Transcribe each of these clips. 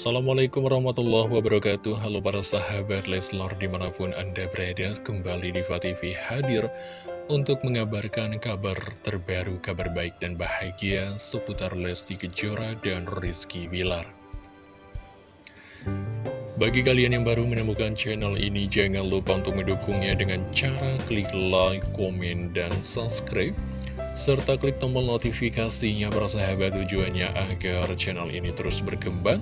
Assalamualaikum warahmatullahi wabarakatuh. Halo para sahabat Leslar di mana pun anda berada Kembali di TV hadir Untuk mengabarkan kabar terbaru Kabar baik dan bahagia Seputar Lesti Kejora dan Rizky Bilar. Bagi kalian yang baru menemukan channel ini Jangan lupa untuk mendukungnya dengan cara klik like, komen, dan subscribe serta klik tombol notifikasinya persahabat tujuannya agar channel ini terus berkembang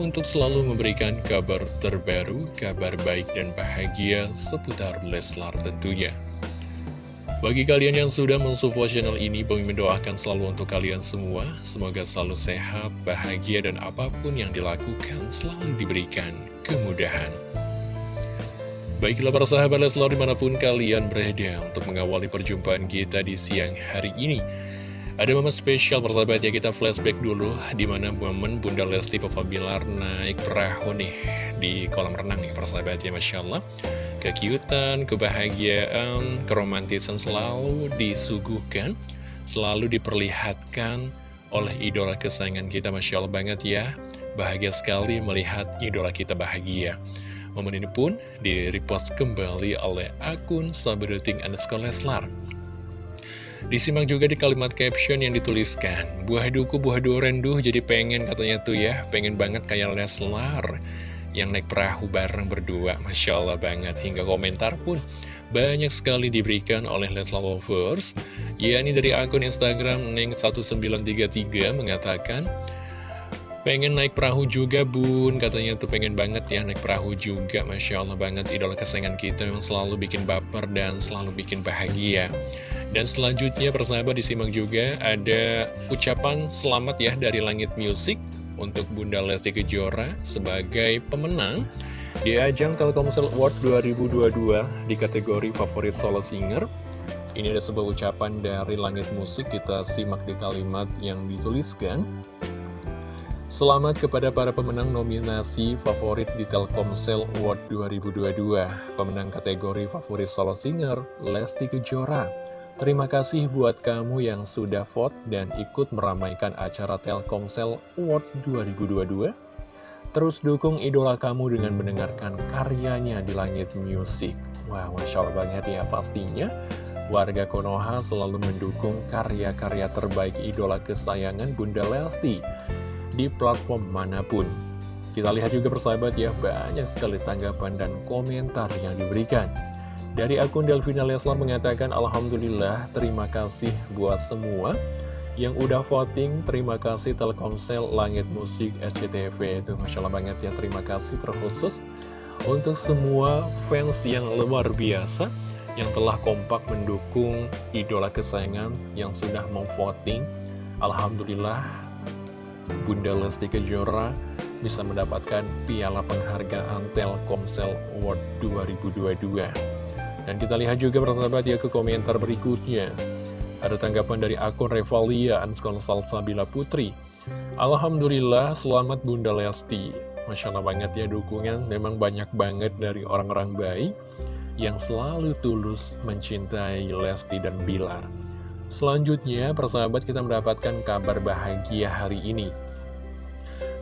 untuk selalu memberikan kabar terbaru, kabar baik dan bahagia seputar Leslar tentunya. Bagi kalian yang sudah mensupport channel ini, Bang mendoakan selalu untuk kalian semua, semoga selalu sehat, bahagia, dan apa pun yang dilakukan selalu diberikan kemudahan. Baiklah para sahabat Leslar di mana pun kalian berada untuk mengawali perjumpaan kita di siang hari ini. Ada momen spesial persahabat ya. Kita flashback dulu Di mana momen Bunda Lesti Papa Bilar naik perahu nih di kolam renang nih persahabat ya. Masya Allah. Kekiutan, kebahagiaan, keromantisan selalu disuguhkan Selalu diperlihatkan oleh idola kesayangan kita Masya Allah banget ya. Bahagia sekali melihat idola kita bahagia. Momen ini pun di-repost kembali oleh akun Saberuting underscore Leslar. Disimak juga di kalimat caption yang dituliskan, Buah duku, buah durenduh, jadi pengen katanya tuh ya, pengen banget kayak Leslar yang naik perahu bareng berdua. Masya Allah banget, hingga komentar pun banyak sekali diberikan oleh Leslar Lovers. Ya, ini dari akun Instagram Neng1933 mengatakan, Pengen naik perahu juga bun, katanya tuh pengen banget ya naik perahu juga. Masya Allah banget, idola kesayangan kita yang selalu bikin baper dan selalu bikin bahagia. Dan selanjutnya persahabat disimak juga ada ucapan selamat ya dari Langit Music Untuk Bunda Lesti Kejora sebagai pemenang di ajang Telkomsel Award 2022 di kategori favorit solo singer. Ini ada sebuah ucapan dari Langit Musik, kita simak di kalimat yang dituliskan Selamat kepada para pemenang nominasi favorit di Telkomsel Award 2022 Pemenang kategori favorit solo singer, Lesti Kejora. Terima kasih buat kamu yang sudah vote dan ikut meramaikan acara Telkomsel Award 2022 Terus dukung idola kamu dengan mendengarkan karyanya di Langit Music. Wah, Masya Allah banget ya pastinya. Warga Konoha selalu mendukung karya-karya terbaik idola kesayangan Bunda Lesti di platform mana pun. Kita lihat juga persahabat ya, banyak sekali tanggapan dan komentar yang diberikan. Dari akun Delvina Leslar mengatakan, Alhamdulillah, terima kasih buat semua yang udah voting. Terima kasih Telkomsel, Langit Musik, SCTV. Itu Masya Allah banget ya, terima kasih terkhusus untuk semua fans yang luar biasa yang telah kompak mendukung idola kesayangan yang sudah memvoting. Alhamdulillah Bunda Lesti Kejora bisa mendapatkan piala penghargaan Telkomsel Award 2022. Dan kita lihat juga persahabat ya ke komentar berikutnya. Ada tanggapan dari akun Revalia Anskon Salsabila Putri. Alhamdulillah selamat Bunda Lesti. Masya Allah banget ya dukungan, memang banyak banget dari orang-orang baik yang selalu tulus mencintai Lesti dan Bilar. Selanjutnya, persahabat kita mendapatkan kabar bahagia hari ini.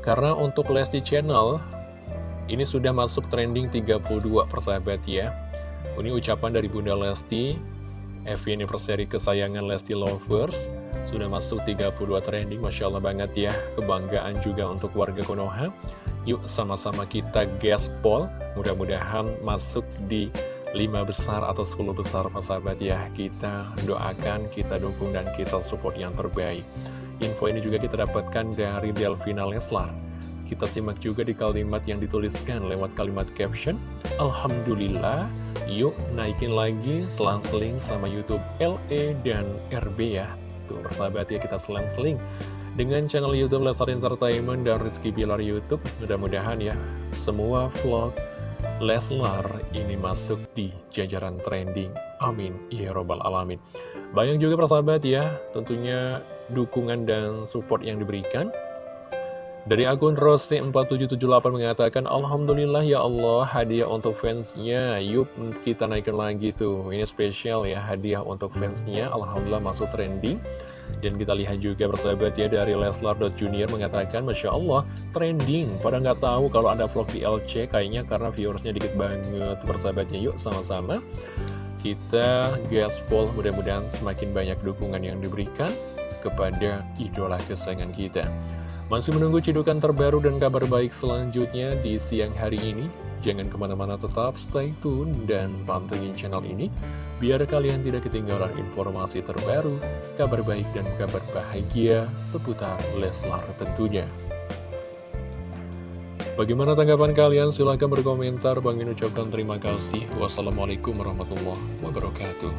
Karena untuk Lesti Channel, ini sudah masuk trending 32 persahabat ya. Ini ucapan dari Bunda Lesti, FV Anniversary kesayangan Lesti Lovers, sudah masuk 32 trending, Masya Allah banget ya. Kebanggaan juga untuk warga Konoha. Yuk sama-sama kita gaspol, mudah-mudahan masuk di 5 besar atau 10 besar sahabat ya. Kita doakan, kita dukung dan kita support yang terbaik. Info ini juga kita dapatkan dari Delvina Leslar. Kita simak juga di kalimat yang dituliskan lewat kalimat caption Alhamdulillah yuk naikin lagi selang-seling sama Youtube LE dan RB ya. Tuh persahabat ya kita selang-seling dengan channel Youtube Leslar Entertainment dan Rizky Bilar Youtube. Mudah-mudahan ya semua vlog Leslar ini masuk di jajaran trending. Amin. Ya Robbal Alamin. Banyak juga persahabat ya, tentunya dukungan dan support yang diberikan. Dari akun Rose4778 mengatakan, Alhamdulillah ya Allah, hadiah untuk fansnya. Yuk kita naikkan lagi tuh. Ini spesial ya, hadiah untuk fansnya. Alhamdulillah masuk trending. Dan kita lihat juga bersahabat ya dari Leslar.junior mengatakan, Masya Allah, trending. Pada nggak tahu kalau ada vlog di LC, kayaknya karena viewersnya dikit banget. Bersahabatnya yuk sama-sama. Kita gaspol, mudah-mudahan semakin banyak dukungan yang diberikan kepada idola kesayangan kita. Masih menunggu cidukan terbaru dan kabar baik selanjutnya di siang hari ini. Jangan ke mana-mana tetap stay tune dan pantengin channel ini, biar kalian tidak ketinggalan informasi terbaru, kabar baik dan kabar bahagia seputar Leslar tentunya. Bagaimana tanggapan kalian? Silahkan berkomentar. Bang ucapkan terima kasih. Wassalamualaikum warahmatullahi wabarakatuh.